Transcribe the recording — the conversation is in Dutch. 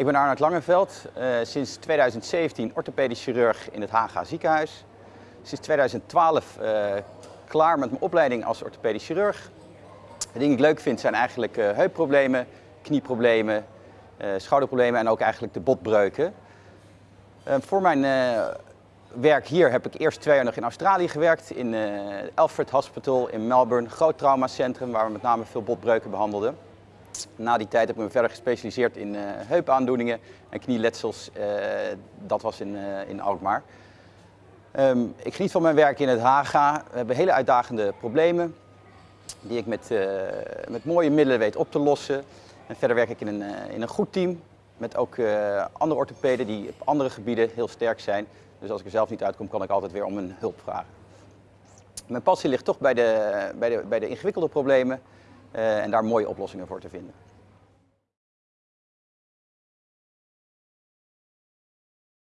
Ik ben Arnold Langeveld, uh, sinds 2017 orthopedisch chirurg in het Haga ziekenhuis. Sinds 2012 uh, klaar met mijn opleiding als orthopedisch chirurg. De dingen die ik leuk vind zijn eigenlijk uh, heupproblemen, knieproblemen, schouderproblemen en ook eigenlijk de botbreuken. voor mijn werk hier heb ik eerst twee jaar nog in Australië gewerkt, in Alfred Hospital in Melbourne, groot traumacentrum waar we met name veel botbreuken behandelden. Na die tijd heb ik me verder gespecialiseerd in uh, heupaandoeningen en knieletsels. Uh, dat was in, uh, in Alkmaar. Um, ik geniet van mijn werk in het Haga. We hebben hele uitdagende problemen die ik met, met mooie middelen weet op te lossen. En verder werk ik in een, in een goed team met ook andere orthopeden die op andere gebieden heel sterk zijn. Dus als ik er zelf niet uitkom, kan ik altijd weer om een hulp vragen. Mijn passie ligt toch bij de, bij de, bij de ingewikkelde problemen en daar mooie oplossingen voor te vinden.